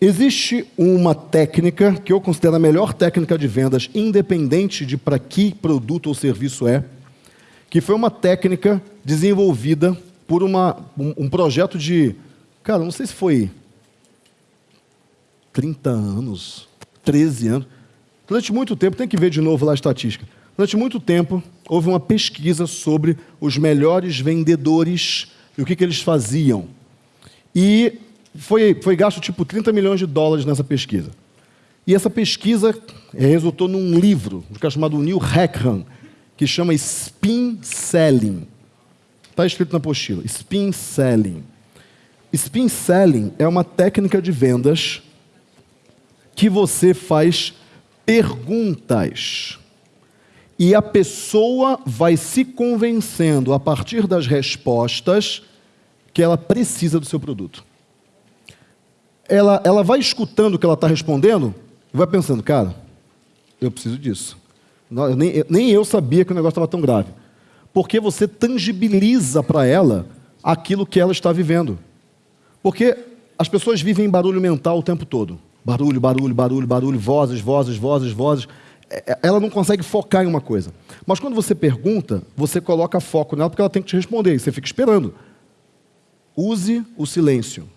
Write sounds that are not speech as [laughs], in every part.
Existe uma técnica que eu considero a melhor técnica de vendas, independente de para que produto ou serviço é, que foi uma técnica desenvolvida por uma, um, um projeto de, cara, não sei se foi 30 anos, 13 anos. Durante muito tempo, tem que ver de novo lá a estatística. Durante muito tempo, houve uma pesquisa sobre os melhores vendedores e o que, que eles faziam. E foi, foi gasto tipo 30 milhões de dólares nessa pesquisa. E essa pesquisa resultou num livro, um cara chamado Neil Hackham, que chama Spin Selling. Está escrito na apostila, Spin Selling. Spin Selling é uma técnica de vendas que você faz perguntas e a pessoa vai se convencendo a partir das respostas que ela precisa do seu produto. Ela, ela vai escutando o que ela está respondendo e vai pensando, cara, eu preciso disso. Não, nem, nem eu sabia que o negócio estava tão grave. Porque você tangibiliza para ela aquilo que ela está vivendo. Porque as pessoas vivem em barulho mental o tempo todo. Barulho, barulho, barulho, barulho, vozes, vozes, vozes, vozes. É, é, ela não consegue focar em uma coisa. Mas quando você pergunta, você coloca foco nela porque ela tem que te responder e você fica esperando. Use o silêncio.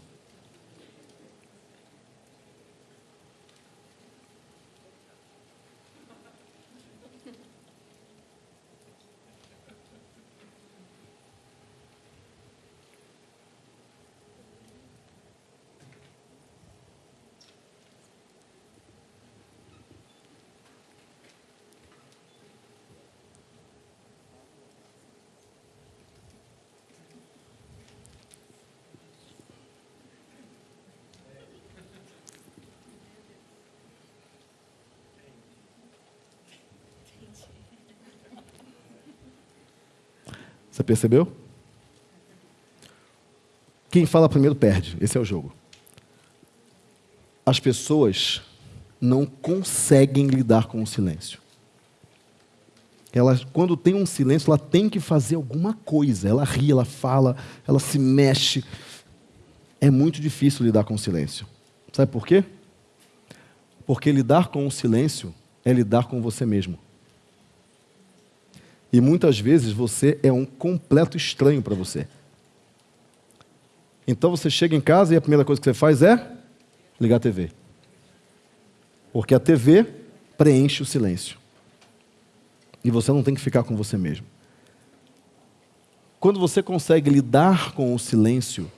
Você percebeu? Quem fala primeiro perde. Esse é o jogo. As pessoas não conseguem lidar com o silêncio. Ela, quando tem um silêncio, ela tem que fazer alguma coisa. Ela ri, ela fala, ela se mexe. É muito difícil lidar com o silêncio. Sabe por quê? Porque lidar com o silêncio é lidar com você mesmo. E muitas vezes você é um completo estranho para você. Então você chega em casa e a primeira coisa que você faz é ligar a TV. Porque a TV preenche o silêncio. E você não tem que ficar com você mesmo. Quando você consegue lidar com o silêncio,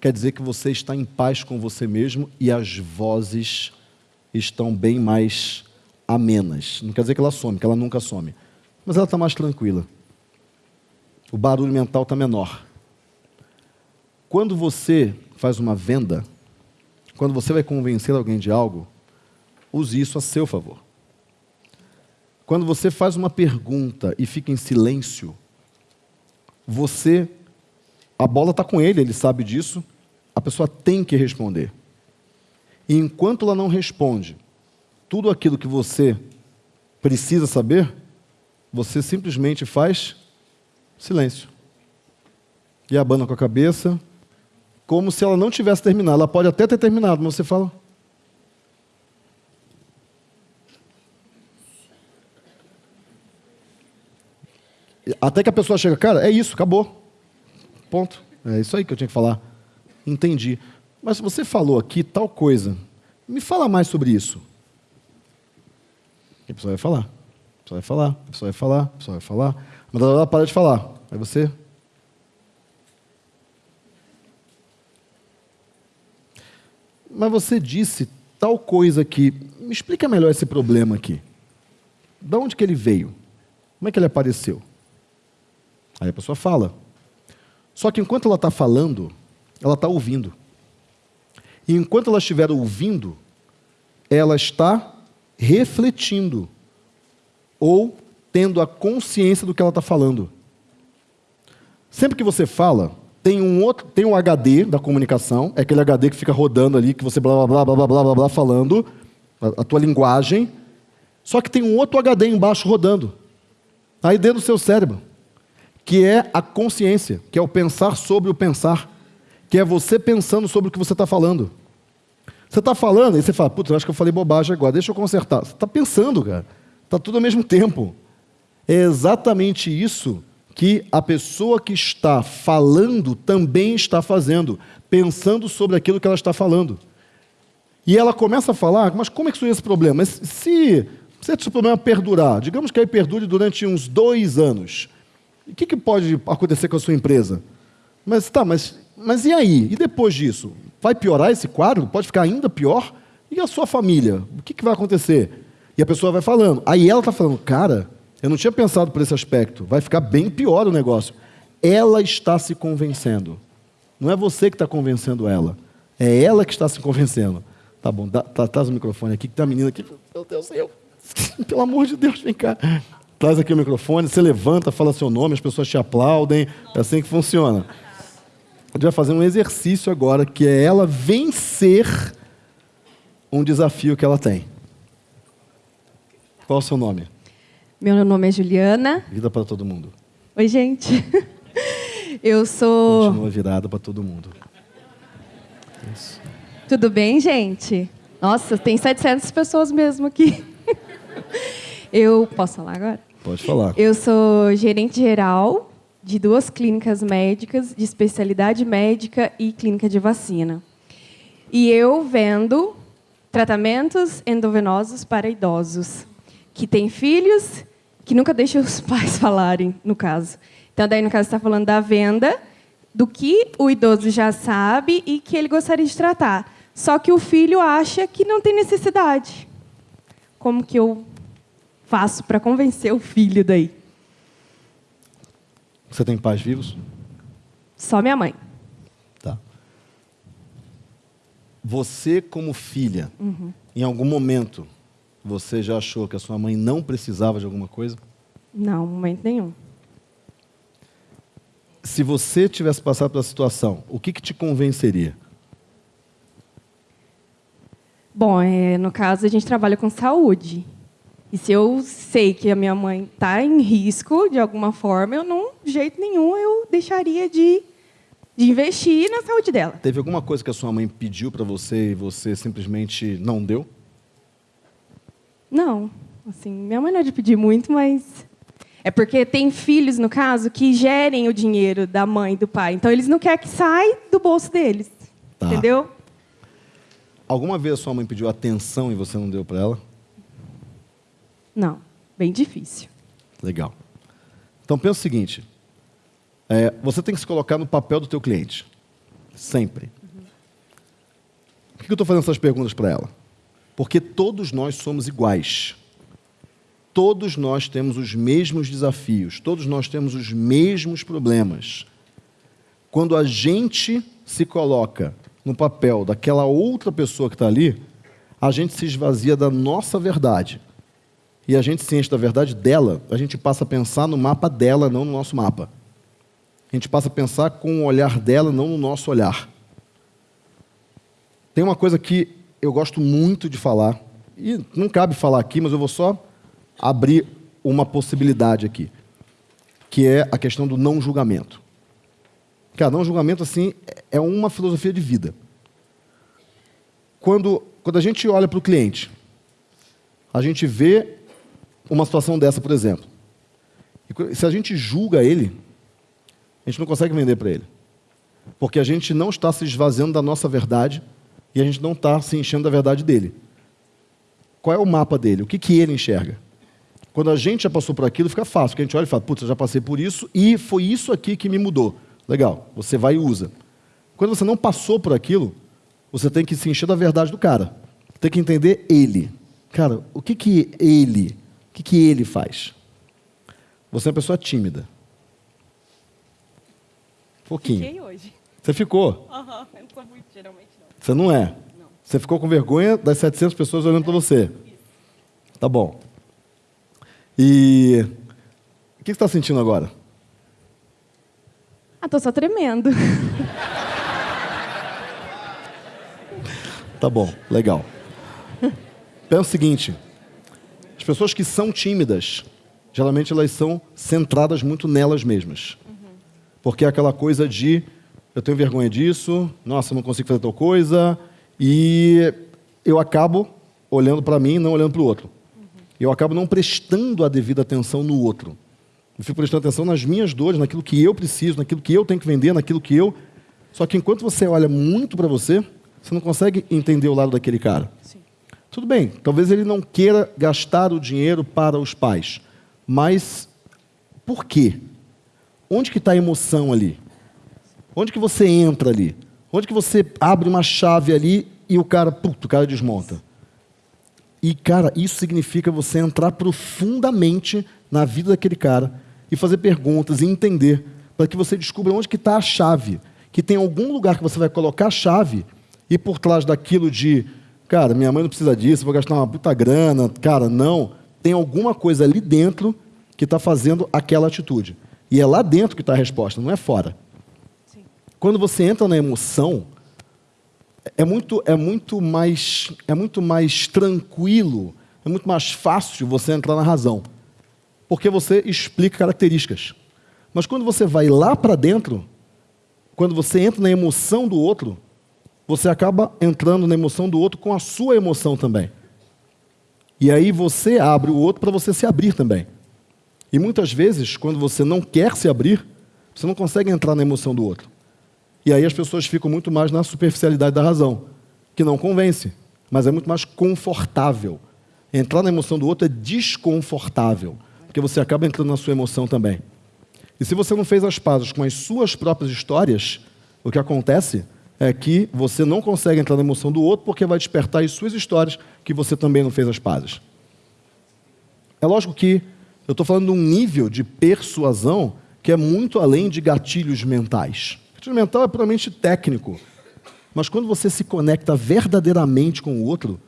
quer dizer que você está em paz com você mesmo e as vozes estão bem mais amenas. Não quer dizer que ela some, que ela nunca some mas ela está mais tranquila. O barulho mental está menor. Quando você faz uma venda, quando você vai convencer alguém de algo, use isso a seu favor. Quando você faz uma pergunta e fica em silêncio, você, a bola está com ele, ele sabe disso, a pessoa tem que responder. E enquanto ela não responde tudo aquilo que você precisa saber, você simplesmente faz silêncio. E abana com a cabeça, como se ela não tivesse terminado. Ela pode até ter terminado, mas você fala. Até que a pessoa chega, cara, é isso, acabou. Ponto. É isso aí que eu tinha que falar. Entendi. Mas você falou aqui tal coisa. Me fala mais sobre isso. E a pessoa vai falar pessoa vai falar, a pessoa vai falar, a pessoa vai falar. Mas ela para de falar. Aí você. Mas você disse tal coisa aqui. Me explica melhor esse problema aqui. De onde que ele veio? Como é que ele apareceu? Aí a pessoa fala. Só que enquanto ela está falando, ela está ouvindo. E enquanto ela estiver ouvindo, ela está refletindo ou tendo a consciência do que ela está falando. Sempre que você fala, tem um outro, tem um HD da comunicação, é aquele HD que fica rodando ali, que você blá blá blá blá blá blá, blá falando a, a tua linguagem. Só que tem um outro HD embaixo rodando, aí dentro do seu cérebro, que é a consciência, que é o pensar sobre o pensar, que é você pensando sobre o que você está falando. Você está falando, e você fala, putz, acho que eu falei bobagem agora, deixa eu consertar. Você está pensando, cara. Está tudo ao mesmo tempo. É exatamente isso que a pessoa que está falando também está fazendo, pensando sobre aquilo que ela está falando. E ela começa a falar, mas como é que surgiu esse problema? Se, se esse problema perdurar, digamos que aí perdure durante uns dois anos, o que, que pode acontecer com a sua empresa? Mas tá, mas, mas e aí? E depois disso? Vai piorar esse quadro? Pode ficar ainda pior? E a sua família? O que, que vai acontecer? E a pessoa vai falando. Aí ela está falando, cara, eu não tinha pensado por esse aspecto. Vai ficar bem pior o negócio. Ela está se convencendo. Não é você que está convencendo ela. É ela que está se convencendo. Tá bom, dá, tá, traz o microfone aqui, que tem uma menina aqui. Meu Deus, eu. [laughs] Pelo amor de Deus, vem cá. Traz aqui o microfone, você levanta, fala seu nome, as pessoas te aplaudem. É assim que funciona. A gente vai fazer um exercício agora, que é ela vencer um desafio que ela tem. Qual o seu nome? Meu nome é Juliana. Vida para todo mundo. Oi, gente. [laughs] Eu sou. Continua virada para todo mundo. Isso. Tudo bem, gente? Nossa, tem 700 pessoas mesmo aqui. [laughs] Eu posso falar agora? Pode falar. Eu sou gerente geral de duas clínicas médicas de especialidade médica e clínica de vacina. E eu vendo tratamentos endovenosos para idosos que têm filhos que nunca deixam os [laughs] pais falarem, no caso. Então, daí, no caso, está falando da venda, do que o idoso já sabe e que ele gostaria de tratar. Só que o filho acha que não tem necessidade. Como que eu faço para convencer o filho daí? Você tem pais vivos? Só minha mãe. Tá. Você, como filha, uhum. em algum momento, você já achou que a sua mãe não precisava de alguma coisa? Não, momento nenhum. Se você tivesse passado pela situação, o que, que te convenceria? Bom, é, no caso, a gente trabalha com saúde. E se eu sei que a minha mãe está em risco de alguma forma, eu não, de jeito nenhum, eu deixaria de, de investir na saúde dela. Teve alguma coisa que a sua mãe pediu para você e você simplesmente não deu? Não. Assim, minha mãe não é de pedir muito, mas é porque tem filhos, no caso, que gerem o dinheiro da mãe e do pai. Então, eles não querem que saia do bolso deles. Tá. Entendeu? Alguma vez a sua mãe pediu atenção e você não deu para ela? Não, bem difícil. Legal. Então pensa o seguinte: é, você tem que se colocar no papel do teu cliente, sempre. Uhum. Por que eu estou fazendo essas perguntas para ela? Porque todos nós somos iguais. Todos nós temos os mesmos desafios, todos nós temos os mesmos problemas. Quando a gente se coloca no papel daquela outra pessoa que está ali, a gente se esvazia da nossa verdade. E a gente se enche da verdade dela, a gente passa a pensar no mapa dela, não no nosso mapa. A gente passa a pensar com o olhar dela, não no nosso olhar. Tem uma coisa que eu gosto muito de falar, e não cabe falar aqui, mas eu vou só abrir uma possibilidade aqui, que é a questão do não julgamento. Cara, não julgamento assim é uma filosofia de vida. Quando, quando a gente olha para o cliente, a gente vê uma situação dessa, por exemplo. E se a gente julga ele, a gente não consegue vender para ele. Porque a gente não está se esvaziando da nossa verdade e a gente não está se enchendo da verdade dele. Qual é o mapa dele? O que, que ele enxerga? Quando a gente já passou por aquilo, fica fácil, porque a gente olha e fala, putz, eu já passei por isso e foi isso aqui que me mudou. Legal, você vai e usa. Quando você não passou por aquilo, você tem que se encher da verdade do cara. Tem que entender ele. Cara, o que, que ele, o que, que ele faz? Você é uma pessoa tímida. Pouquinho. Fiquei hoje. Você ficou? Aham, uhum, eu não sou muito, geralmente não. Você não é? Não. Você ficou com vergonha das 700 pessoas olhando para você? Isso. Tá bom. E o que você está sentindo agora? Ah, tô só tremendo. Tá bom, legal. Pensa o seguinte: as pessoas que são tímidas, geralmente elas são centradas muito nelas mesmas. Uhum. Porque é aquela coisa de eu tenho vergonha disso, nossa, eu não consigo fazer tal coisa, e eu acabo olhando para mim não olhando para o outro. Eu acabo não prestando a devida atenção no outro. Eu fico prestando atenção nas minhas dores, naquilo que eu preciso, naquilo que eu tenho que vender, naquilo que eu. Só que enquanto você olha muito para você, você não consegue entender o lado daquele cara. Sim. Tudo bem, talvez ele não queira gastar o dinheiro para os pais, mas por quê? Onde que está a emoção ali? Onde que você entra ali? Onde que você abre uma chave ali e o cara, puto, o cara desmonta? E, cara, isso significa você entrar profundamente na vida daquele cara e fazer perguntas e entender para que você descubra onde que está a chave. Que tem algum lugar que você vai colocar a chave e por trás daquilo de, cara, minha mãe não precisa disso, vou gastar uma puta grana, cara, não. Tem alguma coisa ali dentro que está fazendo aquela atitude. E é lá dentro que está a resposta, não é fora. Quando você entra na emoção, é muito, é muito mais é muito mais tranquilo, é muito mais fácil você entrar na razão, porque você explica características. Mas quando você vai lá para dentro, quando você entra na emoção do outro, você acaba entrando na emoção do outro com a sua emoção também. E aí você abre o outro para você se abrir também. E muitas vezes, quando você não quer se abrir, você não consegue entrar na emoção do outro. E aí as pessoas ficam muito mais na superficialidade da razão, que não convence, mas é muito mais confortável. Entrar na emoção do outro é desconfortável, porque você acaba entrando na sua emoção também. E se você não fez as pazes com as suas próprias histórias, o que acontece é que você não consegue entrar na emoção do outro porque vai despertar as suas histórias que você também não fez as pazes. É lógico que eu estou falando de um nível de persuasão que é muito além de gatilhos mentais. Gatilho mental é puramente técnico. Mas quando você se conecta verdadeiramente com o outro,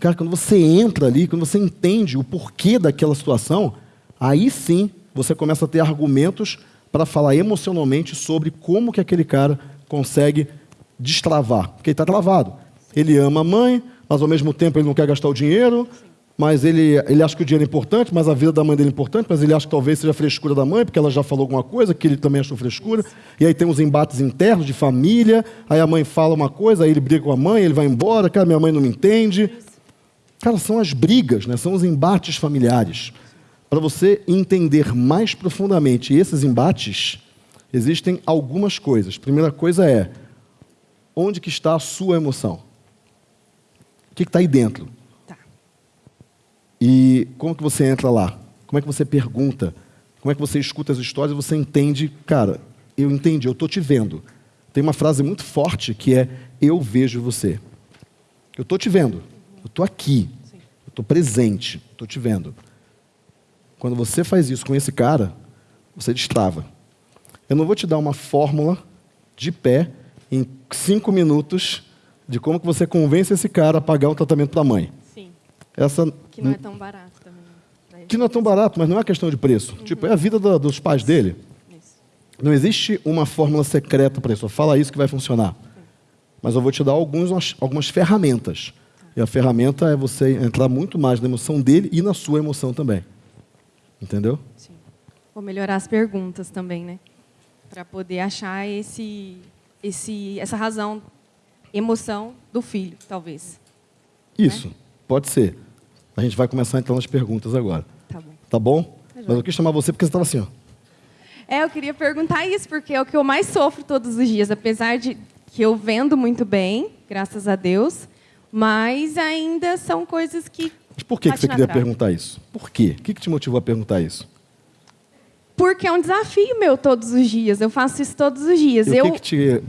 cara, quando você entra ali, quando você entende o porquê daquela situação, aí sim você começa a ter argumentos para falar emocionalmente sobre como que aquele cara consegue destravar. Porque ele está travado. Ele ama a mãe, mas ao mesmo tempo ele não quer gastar o dinheiro, mas ele, ele acha que o dinheiro é importante, mas a vida da mãe dele é importante, mas ele acha que talvez seja frescura da mãe, porque ela já falou alguma coisa, que ele também achou frescura. E aí tem uns embates internos de família, aí a mãe fala uma coisa, aí ele briga com a mãe, ele vai embora, cara, minha mãe não me entende. Cara, são as brigas, né? são os embates familiares. Para você entender mais profundamente esses embates, existem algumas coisas. Primeira coisa é, onde que está a sua emoção? O que está aí dentro? E como que você entra lá? Como é que você pergunta? Como é que você escuta as histórias e você entende, cara, eu entendi, eu estou te vendo. Tem uma frase muito forte que é eu vejo você. Eu estou te vendo. Eu estou aqui. Eu estou presente. Estou te vendo. Quando você faz isso com esse cara, você destrava. Eu não vou te dar uma fórmula de pé em cinco minutos de como que você convence esse cara a pagar o tratamento da mãe. Essa Que não é tão barato também. pra que não é tão barato, mas não é questão de preço. Tipo, é a vida da- dos pais dele. Isso. Não existe uma fórmula secreta para isso. Só Fala isso que vai funcionar. Mas eu vou te dar alguns, algumas ferramentas. E a ferramenta é você entrar muito mais na emoção dele e na sua emoção também. Entendeu? Sim. Vou melhorar as perguntas também, né? Para poder achar esse, esse, essa razão, emoção do filho, talvez. Isso. Pode ser. A gente vai começar então nas perguntas agora. Tá bom. Tá bom? Tá Mas eu quis chamar você porque você estava assim, ó. É, eu queria perguntar isso, porque é o que eu mais sofro todos os dias, apesar de que eu vendo muito bem, graças a Deus, mas ainda são coisas que. Mas por que, que você queria trave. perguntar isso? Por quê? O que, que te motivou a perguntar isso? Porque é um desafio meu todos os dias, eu faço isso todos os dias. E eu, o que, que te,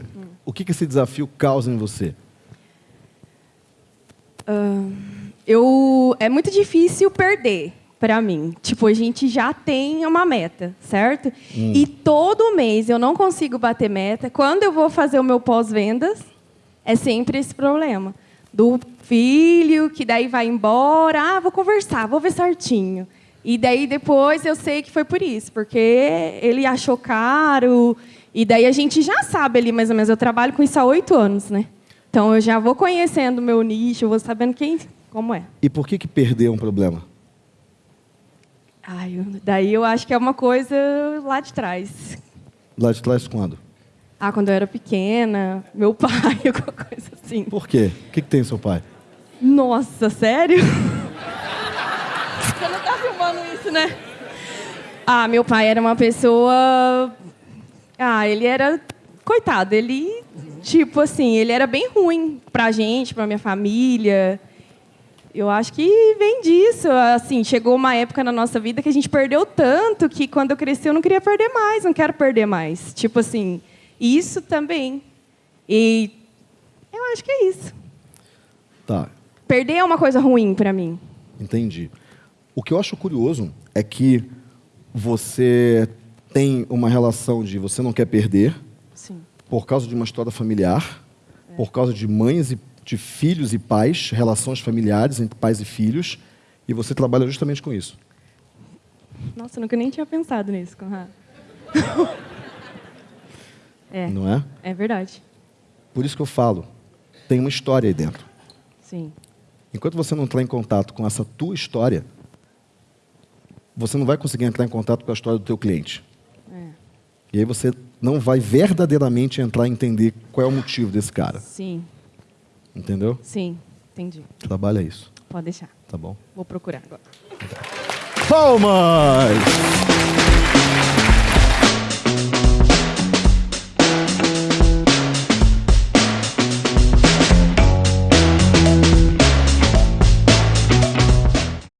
o que, que esse desafio causa em você? Eu é muito difícil perder para mim. Tipo, a gente já tem uma meta, certo? E todo mês eu não consigo bater meta. Quando eu vou fazer o meu pós-vendas, é sempre esse problema. Do filho, que daí vai embora, ah, vou conversar, vou ver certinho. E daí depois eu sei que foi por isso, porque ele achou caro. E daí a gente já sabe ali mais ou menos. Eu trabalho com isso há oito anos, né? Então eu já vou conhecendo o meu nicho, eu vou sabendo quem, como é. E por que, que perder é um problema? Ai, daí eu acho que é uma coisa lá de trás. Lá de trás quando? Ah, quando eu era pequena, meu [laughs] pai, alguma coisa assim. Por quê? O que, que tem seu pai? Nossa, sério? [laughs] Você não tá filmando isso, né? Ah, meu pai era uma pessoa. Ah, ele era. Coitado, ele. Tipo assim, ele era bem ruim pra gente, pra minha família. Eu acho que vem disso. Assim, chegou uma época na nossa vida que a gente perdeu tanto que quando eu cresci eu não queria perder mais, não quero perder mais. Tipo assim, isso também. E eu acho que é isso. Tá, Perder é uma coisa ruim pra mim. entendi. O que eu acho curioso é que você tem uma relação de você não quer perder Sim. por causa de uma história familiar, por causa de mães e de filhos e pais, relações familiares entre pais e filhos, e você trabalha justamente com isso. Nossa, nunca nem tinha pensado nisso, Conrado. [laughs] é, Não é? é verdade. Por isso que eu falo, tem uma história aí dentro. Sim. Enquanto você não entrar em contato com essa tua história, você não vai conseguir entrar em contato com a história do teu cliente. É. E aí você não vai verdadeiramente entrar e entender qual é o motivo desse cara. Sim, Entendeu? sim. Entendi. Trabalha isso, Pode deixar. tá bom? Vou procurar agora. Palmas!